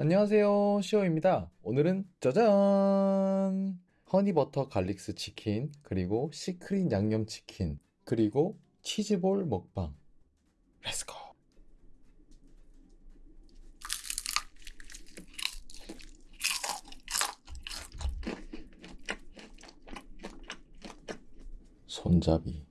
안녕하세요. 시오입니다. 오늘은 짜잔! 허니버터 갈릭스 치킨, 그리고 secret 양념 치킨, 그리고 치즈볼 먹방. Let's go! 손잡이.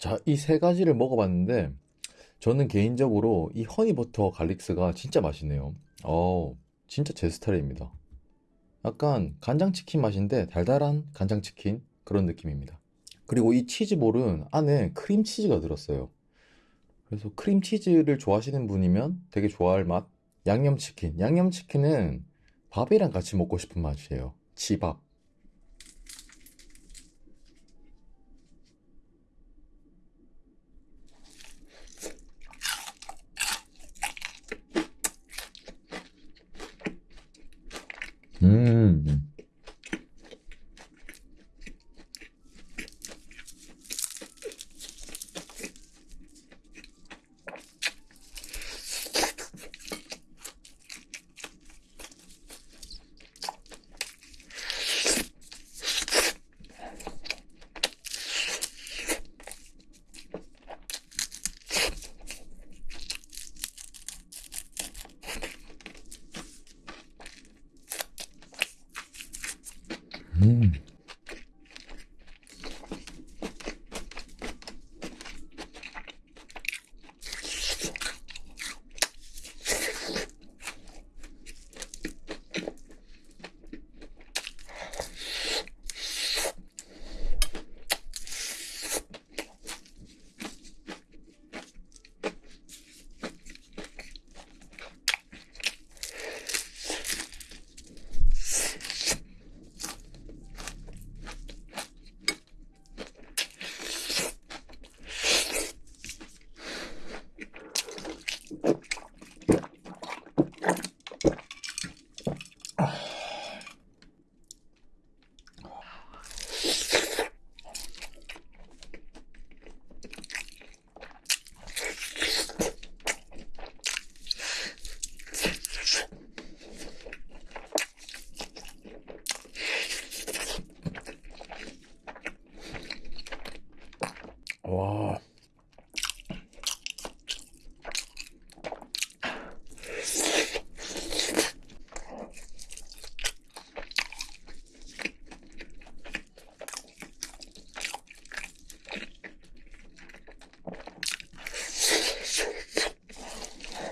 자, 이 세 가지를 먹어봤는데, 저는 개인적으로 이 허니버터 갈릭스가 진짜 맛있네요. 어, 진짜 제 스타일입니다. 약간 간장치킨 맛인데 달달한 간장치킨 그런 느낌입니다. 그리고 이 치즈볼은 안에 크림치즈가 들었어요. 그래서 크림치즈를 좋아하시는 분이면 되게 좋아할 맛. 양념치킨. 양념치킨은 밥이랑 같이 먹고 싶은 맛이에요. 치밥. 음. 음.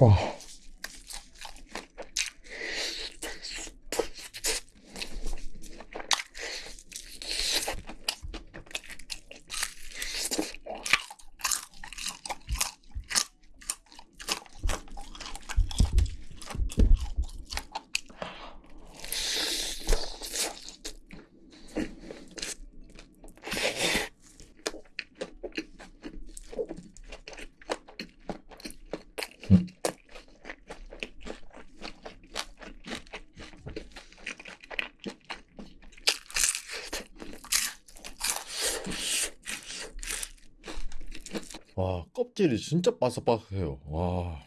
와. 껍질이 진짜 바삭바삭해요. 와.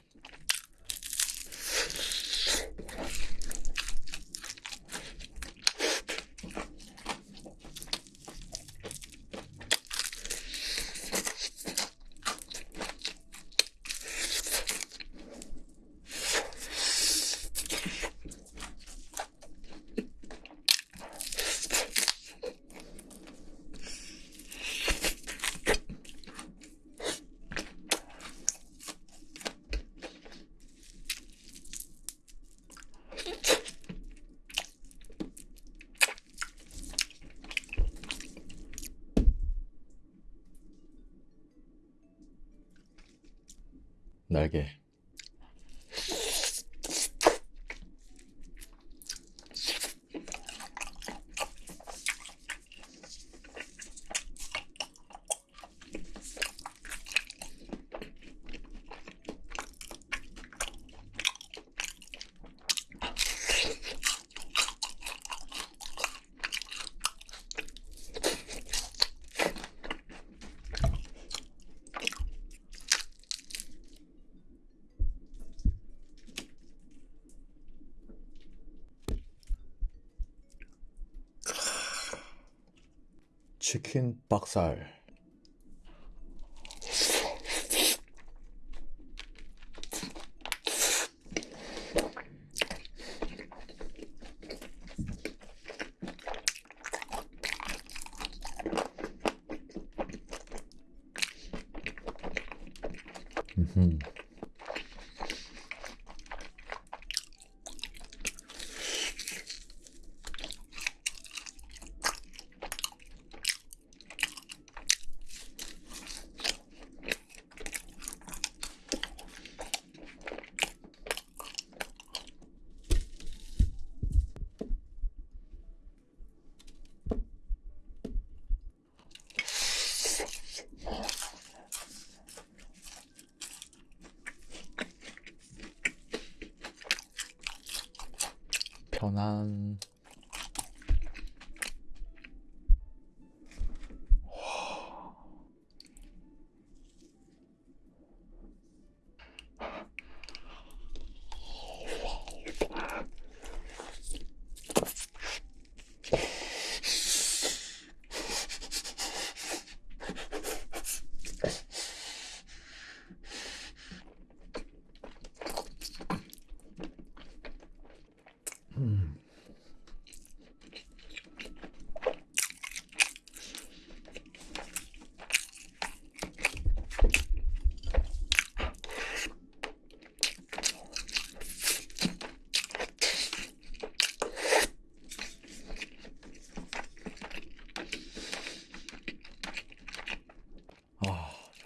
날개. 치킨 박살. 음 床单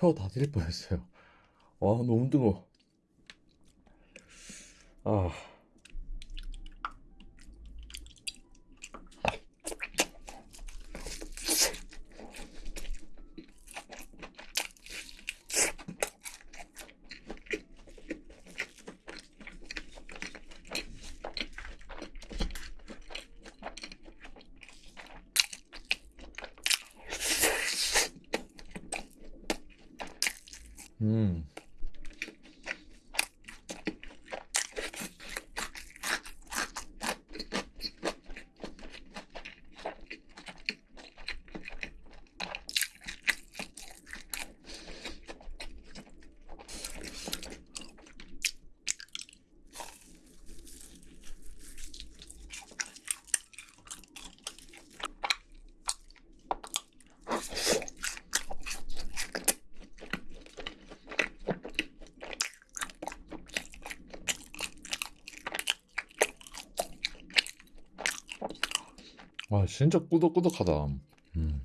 혀다 들릴 뻔했어요. 와, 너무 뜨거워. 아. 음. 와, 진짜 꾸덕꾸덕하다. 음.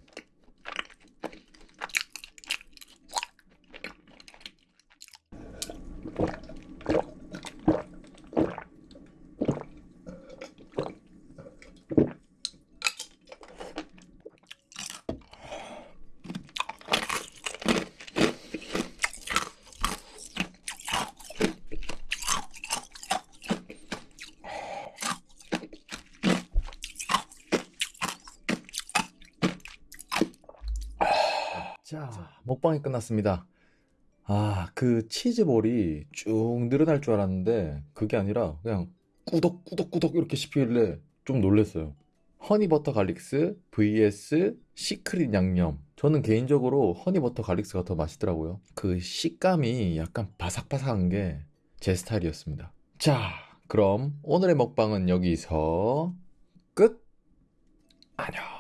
자, 먹방이 끝났습니다. 아, 그 치즈볼이 쭉 늘어날 줄 알았는데 그게 아니라 그냥 꾸덕꾸덕꾸덕 이렇게 씹히길래 좀 놀랐어요. 허니버터 갈릭스 vs secret 양념. 저는 개인적으로 허니버터 갈릭스가 더 맛있더라고요. 그 식감이 약간 바삭바삭한 게 제 스타일이었습니다. 자, 그럼 오늘의 먹방은 여기서 끝. 안녕.